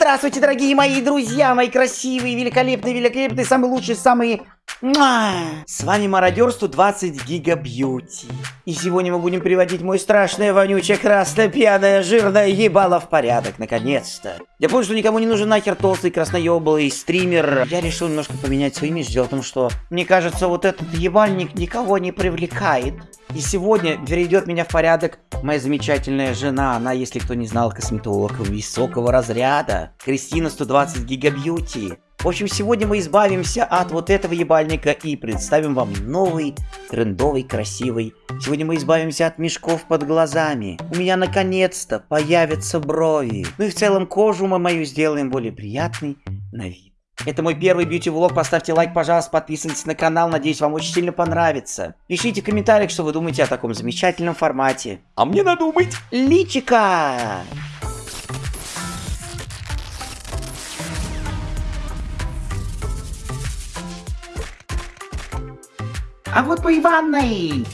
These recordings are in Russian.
Здравствуйте, дорогие мои друзья, мои красивые, великолепные, великолепные, самые лучшие, самые... С вами Мародерство 20 Гига Бьюти. И сегодня мы будем приводить мой страшное, вонючее, красное, пьяное, жирное ебало в порядок, наконец-то. Я понял, что никому не нужен нахер толстый, красноебалый стример. Я решил немножко поменять свой имидж. Дело в том, что, мне кажется, вот этот ебальник никого не привлекает. И сегодня приведет меня в порядок моя замечательная жена. Она, если кто не знал, косметолог высокого разряда. Кристина 120 Гига Бьюти. В общем, сегодня мы избавимся от вот этого ебальника и представим вам новый, трендовый, красивый. Сегодня мы избавимся от мешков под глазами. У меня наконец-то появятся брови. Ну и в целом кожу мы мою сделаем более приятной на вид. Это мой первый бьюти-влог, поставьте лайк, пожалуйста, подписывайтесь на канал, надеюсь, вам очень сильно понравится. Пишите в комментариях, что вы думаете о таком замечательном формате. А мне надо умыть личика! А вот по Иванной!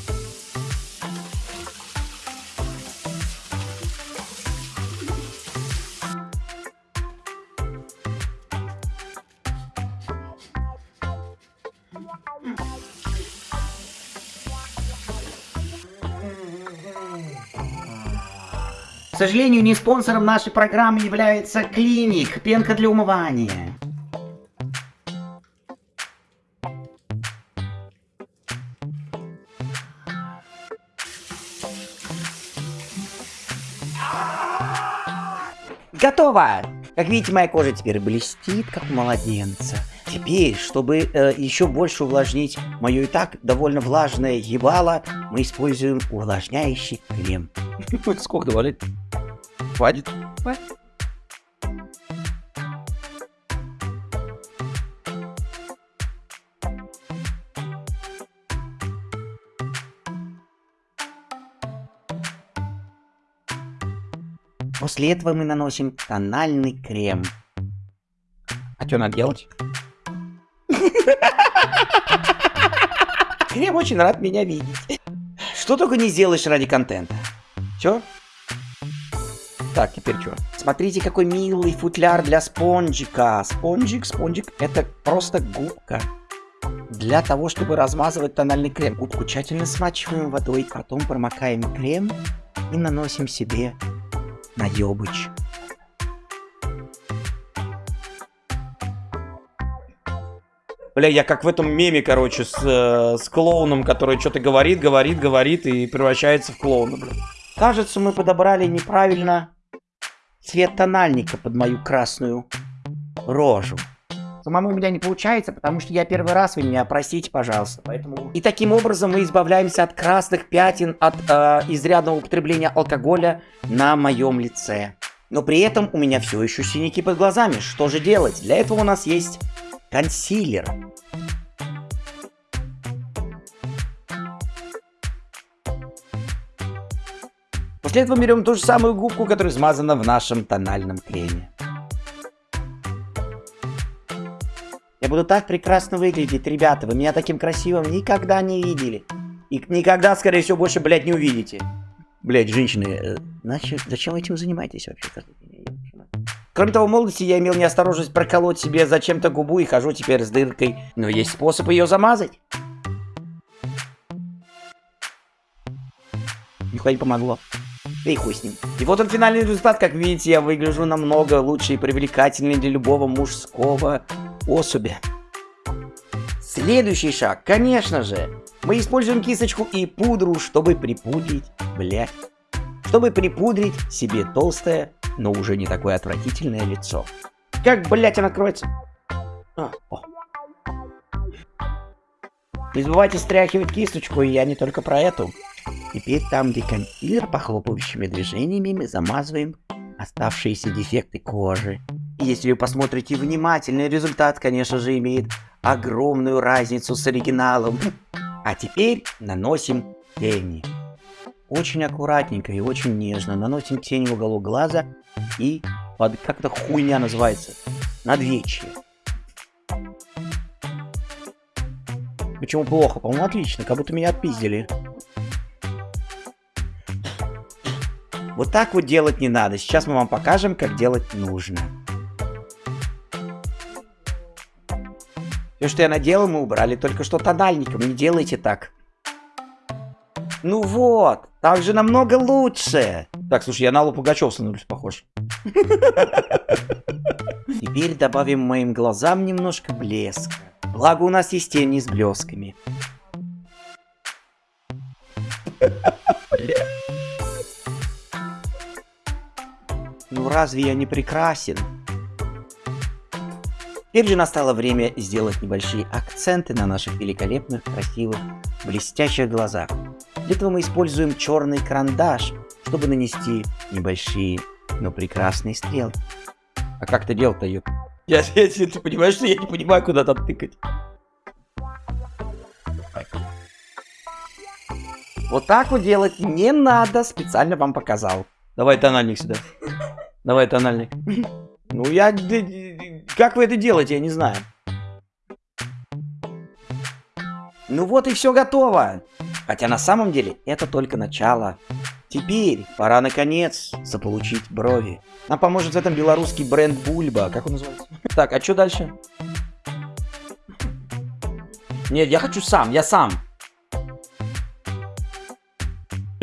К сожалению, не спонсором нашей программы является Клиник, пенка для умывания. Готово! Как видите, моя кожа теперь блестит, как у младенца. Теперь, чтобы э, еще больше увлажнить мое и так довольно влажное ебало, мы используем увлажняющий крем. Сколько добавлять? Хватит? Хватит. После этого мы наносим тональный крем. А что надо делать? Крем очень рад меня видеть. Что только не сделаешь ради контента. Чё? Так, теперь что? Смотрите, какой милый футляр для спонжика. Спонжик, спонжик, это просто губка. Для того, чтобы размазывать тональный крем. Губку тщательно смачиваем водой, потом промокаем крем и наносим себе наебыч. Бля, я как в этом меме, короче, с, э, с клоуном, который что-то говорит, говорит, говорит и превращается в клоуна, бля. Кажется, мы подобрали неправильно цвет тональника под мою красную рожу. Самому у меня не получается, потому что я первый раз, вы меня простите, пожалуйста. Поэтому... И таким образом мы избавляемся от красных пятен, от э, изрядного употребления алкоголя на моем лице. Но при этом у меня все еще синяки под глазами. Что же делать? Для этого у нас есть консилер. После этого берем ту же самую губку, которая смазана в нашем тональном креме. Я буду так прекрасно выглядеть, ребята. Вы меня таким красивым никогда не видели. И никогда, скорее всего, больше, блядь, не увидите. Блядь, женщины, э, значит, зачем вы этим занимаетесь вообще? Кроме того, в молодости я имел неосторожность проколоть себе зачем-то губу и хожу теперь с дыркой. Но есть способ ее замазать. Нихуя не помогло. Да и хуй с ним. И вот он финальный результат. Как видите, я выгляжу намного лучше и привлекательнее для любого мужского особи. Следующий шаг, конечно же, мы используем кисточку и пудру, чтобы припудрить, блядь, чтобы припудрить себе толстое но уже не такое отвратительное лицо. Как, блять, он откроется? А, о. Не забывайте стряхивать кисточку, и я не только про эту. Теперь там, где консилер, похлопывающими движениями мы замазываем оставшиеся дефекты кожи. Если вы посмотрите внимательно, результат, конечно же, имеет огромную разницу с оригиналом. А теперь наносим тени. Очень аккуратненько и очень нежно наносим тень в уголок глаза и под, как это хуйня называется, надвечье. Почему плохо? По-моему, отлично, как будто меня отпиздили. Вот так вот делать не надо. Сейчас мы вам покажем, как делать нужно. Все, что я наделал, мы убрали только что тональником. Не делайте так. Ну вот, так же намного лучше. Так, слушай, я на Аллу Пугачев становлюсь похож. Теперь добавим моим глазам немножко блеска. Благо у нас есть тени с блесками. Ну разве я не прекрасен? Теперь же настало время сделать небольшие акценты на наших великолепных, красивых, блестящих глазах. Для этого мы используем черный карандаш, чтобы нанести небольшие, но прекрасные стрелки. А как ты делал-то, ёп? Я, я, ты понимаешь, что я не понимаю, куда там тыкать. Вот так вот делать не надо, специально вам показал. Давай тональник сюда. Давай тональник. Ну я... Как вы это делаете, я не знаю. Ну вот и все готово. Хотя на самом деле это только начало. Теперь пора наконец заполучить брови. Нам поможет в этом белорусский бренд Бульба. Как он называется? Так, а что дальше? Нет, я хочу сам, я сам.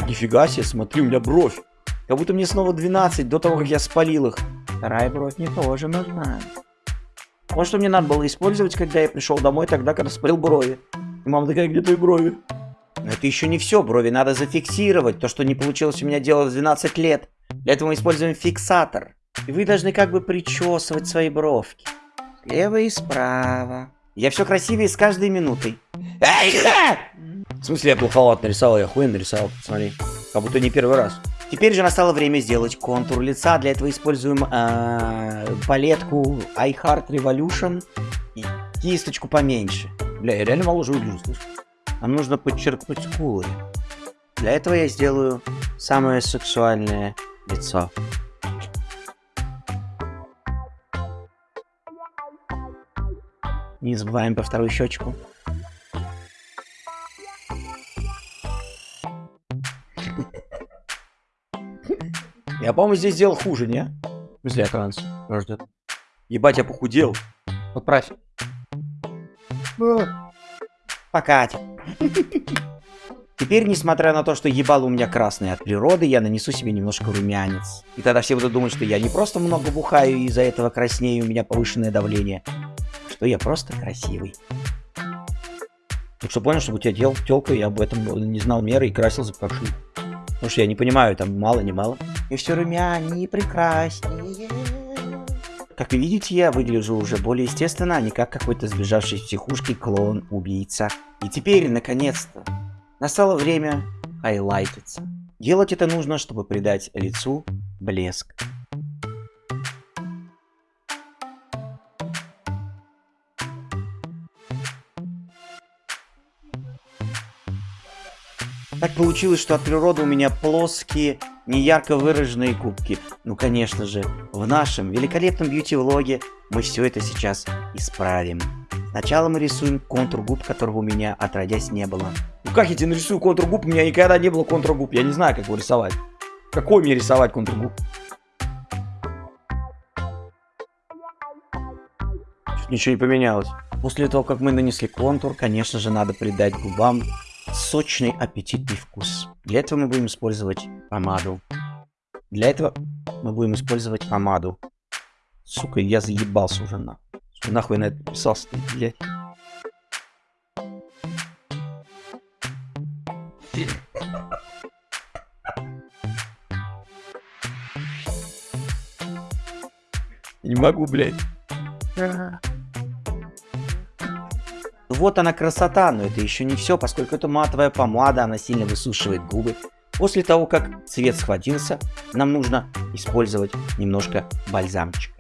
Нифига себе, смотри, у меня бровь. Как будто мне снова 12 до того, как я спалил их. Вторая бровь мне тоже нужна. Вот что мне надо было использовать, когда я пришел домой, тогда, когда спалил брови. И мама такая, где твои брови? Но это еще не все, брови надо зафиксировать, то, что не получилось у меня делать в 12 лет. Для этого мы используем фиксатор. И вы должны как бы причесывать свои бровки. Слева и справа. Я все красивее с каждой минутой. В смысле, я плоховато нарисовал, я хуй нарисовал, посмотри. Как будто не первый раз. Теперь же настало время сделать контур лица. Для этого используем э, палетку iHeart Revolution и кисточку поменьше. Бля, я реально мало же выгляжу, слышишь? Нам нужно подчеркнуть скулы. Для этого я сделаю самое сексуальное лицо. Не забываем про вторую щечку. Я, по-моему, здесь сделал хуже, не? В смысле, транс. Ждет. Ебать, я похудел. Отправь. Пока. Теперь, несмотря на то, что ебало у меня красный от природы, я нанесу себе немножко румянец. И тогда все будут думать, что я не просто много бухаю и из-за этого краснею, у меня повышенное давление, что я просто красивый. Так что понял, что у тебя дел телка, я об этом не знал меры и красился как ши. Потому что я не понимаю, там мало, не мало. И все румянее прекраснее. Как вы видите, я выгляжу уже более естественно, а не как какой-то сбежавший из психушки клоун-убийца. И теперь, наконец-то, настало время хайлайтиться. Делать это нужно, чтобы придать лицу блеск. Так получилось, что от природы у меня плоские, неярко выраженные губки. Ну, конечно же, в нашем великолепном бьюти-влоге мы все это сейчас исправим. Сначала мы рисуем контур губ, которого у меня отродясь не было. Ну как я тебе нарисую контур губ? У меня никогда не было контур губ. Я не знаю, как его рисовать. Какой мне рисовать контур губ? Чуть ничего не поменялось. После того, как мы нанесли контур, конечно же, надо придать губам сочный аппетитный вкус. Для этого мы будем использовать помаду. Для этого мы будем использовать помаду. Сука, я заебался уже на. Нахуй на это писался, блядь. Не могу, блядь. Вот она красота, но это еще не все, поскольку это матовая помада, она сильно высушивает губы. После того, как цвет схватился, нам нужно использовать немножко бальзамчика.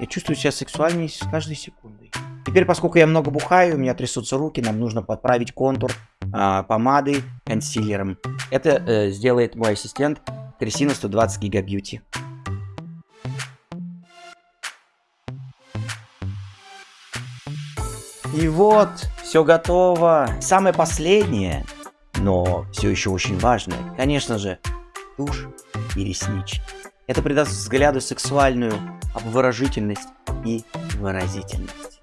Я чувствую себя сексуальнее с каждой секундой. Теперь, поскольку я много бухаю, у меня трясутся руки, нам нужно подправить контур э, помадой консилером. Это э, сделает мой ассистент Трясина 120 Гига Бьюти. И вот, все готово. Самое последнее, но все еще очень важное, конечно же, тушь и реснички. Это придаст взгляду сексуальную обворожительность и выразительность.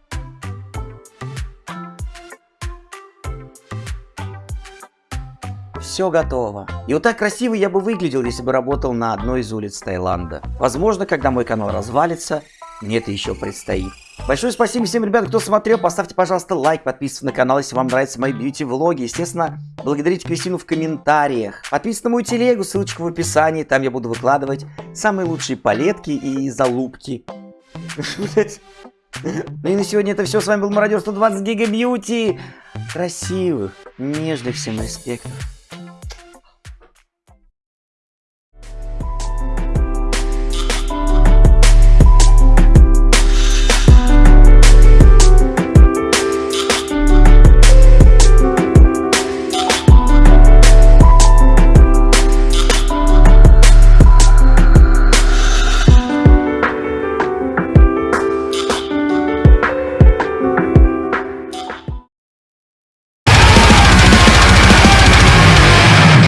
Все готово. И вот так красиво я бы выглядел, если бы работал на одной из улиц Таиланда. Возможно, когда мой канал развалится, мне это еще предстоит. Большое спасибо всем, ребят, кто смотрел. Поставьте, пожалуйста, лайк, подписывайтесь на канал, если вам нравятся мои бьюти-влоги. Естественно, благодарите Кристину в комментариях. Подписывайтесь на мою телегу, ссылочка в описании. Там я буду выкладывать самые лучшие палетки и залупки. Ну и на сегодня это все. С вами был Мародер 120 Гига Бьюти. Красивых, нежных всем респектов.